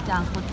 튀지 않고 튀